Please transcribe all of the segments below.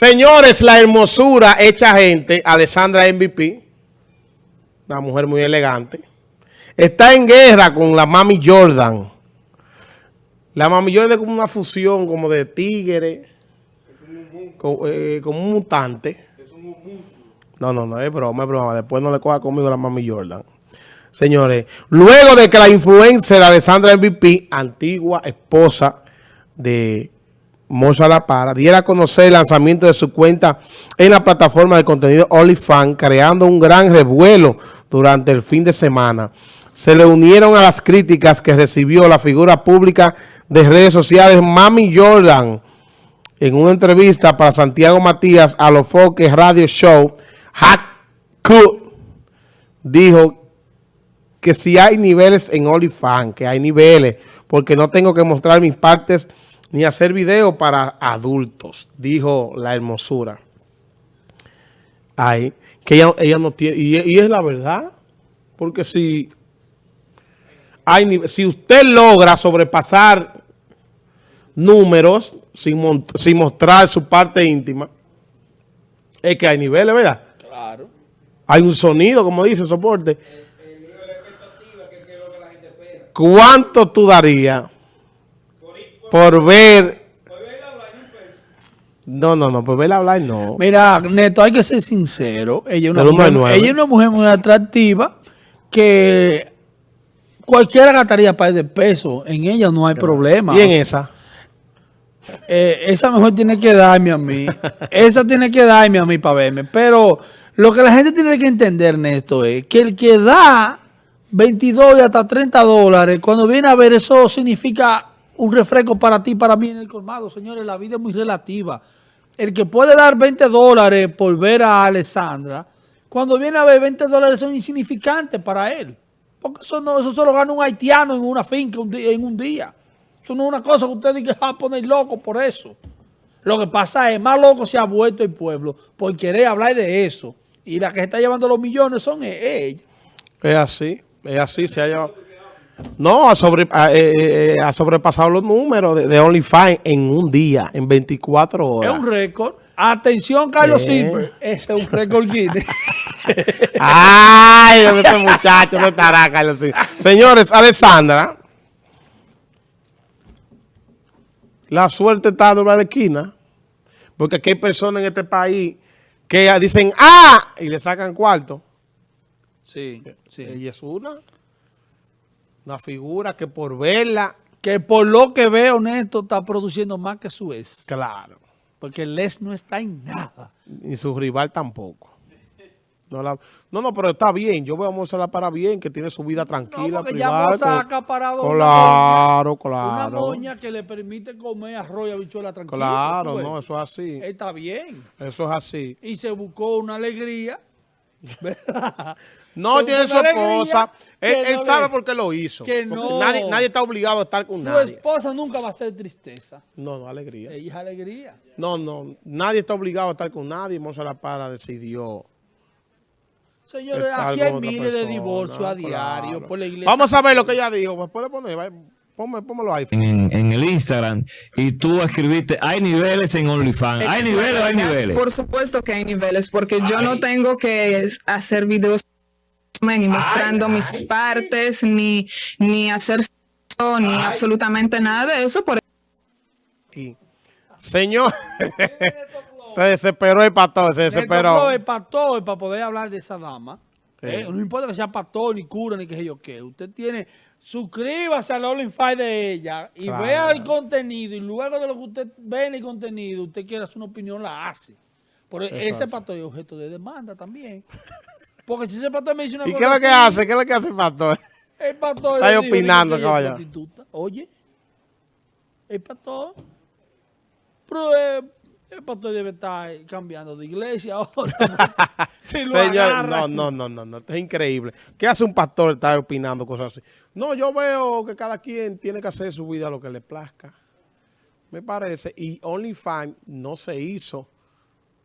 Señores, la hermosura hecha gente, Alessandra MVP, una mujer muy elegante, está en guerra con la Mami Jordan. La Mami Jordan es como una fusión como de tigre, como, eh, como un mutante. No, no, no, es broma, es broma. Después no le coja conmigo la Mami Jordan. Señores, luego de que la influencer Alessandra MVP, antigua esposa de Moza La Para, diera a conocer el lanzamiento de su cuenta en la plataforma de contenido OnlyFans, creando un gran revuelo durante el fin de semana. Se le unieron a las críticas que recibió la figura pública de redes sociales Mami Jordan en una entrevista para Santiago Matías a los Foques Radio Show. Hack dijo que si hay niveles en OnlyFans, que hay niveles, porque no tengo que mostrar mis partes ni hacer video para adultos, dijo la hermosura. Ay, que ella, no tiene, y, es la verdad, porque si, hay, si usted logra sobrepasar números sin, sin mostrar su parte íntima, es que hay niveles, ¿verdad? Claro. Hay un sonido, como dice, soporte. ¿Cuánto tú darías por ver... No, no, no, por verla hablar no. Mira, Neto, hay que ser sincero. Ella es una, mujer, ella es una mujer muy atractiva que cualquiera gastaría par de pesos. En ella no hay problema. ¿Y en esa? Eh, esa mejor tiene que darme a mí. esa tiene que darme a mí para verme. Pero lo que la gente tiene que entender, Neto, es que el que da 22 y hasta 30 dólares, cuando viene a ver eso significa un refresco para ti, para mí en el colmado. Señores, la vida es muy relativa. El que puede dar 20 dólares por ver a Alessandra, cuando viene a ver 20 dólares son insignificantes para él. Porque eso, no, eso solo gana un haitiano en una finca en un día. Eso no es una cosa que usted diga que a poner loco por eso. Lo que pasa es, más loco se ha vuelto el pueblo por querer hablar de eso. Y la que está llevando los millones son e-, ella. Es así, es así, se ha llevado... No, ha, sobre, ha, eh, eh, ha, sobrepasado los números de, de OnlyFans en un día, en 24 horas. Es un récord. Atención, Carlos eh. Silver. Ese es un récord Guinness. Ay, este muchacho no estará, Carlos Silver. Señores, Alessandra. La suerte está a la esquina. Porque aquí hay personas en este país que dicen ¡ah! y le sacan cuarto. Sí, sí. Ella es una. Una figura que por verla... Que por lo que veo, Neto, está produciendo más que su ex. Claro. Porque Les no está en nada. Ni su rival tampoco. No, no, pero está bien. Yo veo a Moza para bien, que tiene su vida tranquila, no, privada. ya acaparado claro, una moña, claro. Una moña que le permite comer arroz y habichuela tranquila. Claro, no, eso es así. Está bien. Eso es así. Y se buscó una alegría. No tiene su esposa. Él, sabe por qué lo hizo. Que nadie, nadie, está obligado a estar con nadie. Su esposa nunca va a ser tristeza. No, no, alegría. Ella es alegría. No, no. Nadie está obligado a estar con nadie. La Para decidió. Señores, aquí hay miles de divorcios a diario por la iglesia. Vamos a ver lo que ella dijo. ¿Me puede poner? Ahí. En, en, el Instagram y tú escribiste, hay niveles en OnlyFans. ¿Hay niveles o hay niveles? Por supuesto que hay niveles, porque yo no tengo que hacer videos ni mostrando mis partes, ni, ni hacer ni absolutamente nada de eso. Por... Señor, se desesperó el pastor, se desesperó. El pastor para poder hablar de esa dama. Eh, no importa que sea pastor, ni cura, ni qué yo qué. Usted tiene, suscríbase al OnlyFans de ella y vea el contenido. Y luego de lo que usted ve en el contenido, usted quiere hacer una opinión, la hace. Por ese pastor es objeto de demanda también. Porque si ese pastor me dice una ¿Y qué es lo que hace? ¿Qué es lo que hace el pastor? El pastor... Está ahí opinando, caballero. Oye, el pastor... Pero eh, el pastor debe estar cambiando de iglesia ahora. Lo Señor, no, no, no, no, no, es increíble. ¿Qué hace un pastor estar opinando cosas así? No, yo veo que cada quien tiene que hacer su vida lo que le plazca. Me parece. Y OnlyFans no se hizo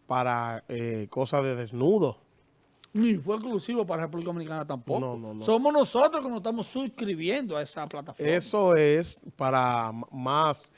para eh, cosas de desnudo. Ni fue exclusivo para República Dominicana tampoco. No, no, no. Somos nosotros que nos estamos suscribiendo a esa plataforma. Eso es para más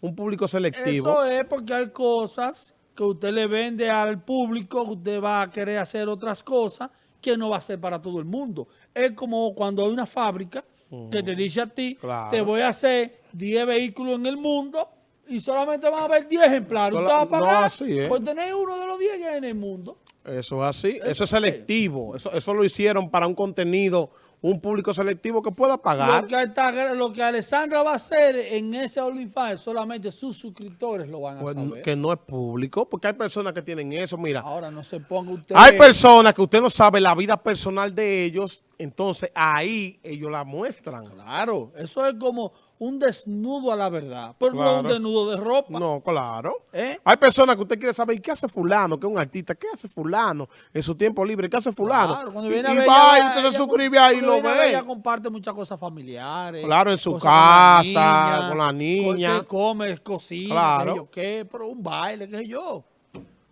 un público selectivo. Eso es porque hay cosas que usted le vende al público, que usted va a querer hacer otras cosas que no va a ser para todo el mundo. Es como cuando hay una fábrica que te dice a ti, Claro. te voy a hacer 10 vehículos en el mundo y solamente van a haber 10 ejemplares. Usted va a No, pagar así es. por tener uno de los 10 que hay en el mundo. Eso es así. Eso es selectivo. Eso, eso lo hicieron para un contenido, un público selectivo que pueda pagar. Lo que, está- lo que Alessandra va a hacer en ese OnlyFans, solamente sus suscriptores lo van a Pues, saber. que no es público, porque hay personas que tienen eso. Mira, Ahora no se ponga usted... hay personas que usted no sabe la vida personal de ellos, entonces ahí ellos la muestran. Claro, eso es como un desnudo a la verdad, pero no un desnudo de ropa. No, claro. ¿Eh? Hay personas que usted quiere saber, ¿y qué hace fulano? Que es un artista, ¿qué hace fulano en su tiempo libre? ¿Qué hace fulano? Claro, cuando y viene a y ver, va, y ella- usted se suscribe ahí y lo a ve. Ella comparte muchas cosas familiares. Claro, en su cosas con la casa, con la niña. Come, cocina, Claro. qué, pero un baile, qué sé yo.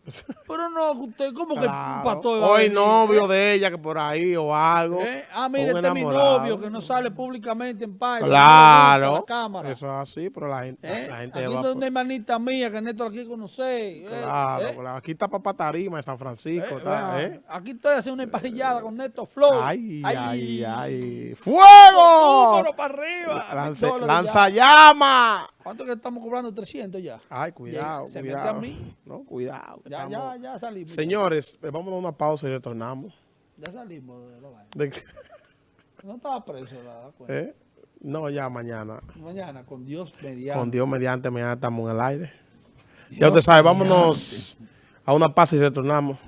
Pero no, usted, ¿cómo que un Claro. pastor venir, novio de ella que por ahí o algo. ¿Eh? Ah, mire, este es mi novio que no sale públicamente en paz. Claro. La cámara. Eso es así, pero la gente, ¿Eh? la gente Aquí es por- hermanita mía que Néstor aquí conoce. ¿eh? Claro, ¿Eh? claro. Aquí está Papá Tarima de San Francisco. Aquí estoy haciendo una emparrillada con Néstor Flow. Ay, ay, ay. ¡Fuego! Número para arriba. Lance- Dólares lanza ya. llama. ¿Cuánto que estamos cobrando? 300 ya. Ay, cuidado, Se cuidado. mete a mí. No, cuidado. Ya, ya, estamos- ya salimos. Señores, eh, vamos a una pausa y retornamos. Ya salimos de la vaina. De- No estaba preso la cuenta. ¿eh? No, ya mañana. Mañana, con Dios mediante. Con Dios mediante, mañana estamos en el aire. Ya usted sabe, vámonos a una pausa y retornamos.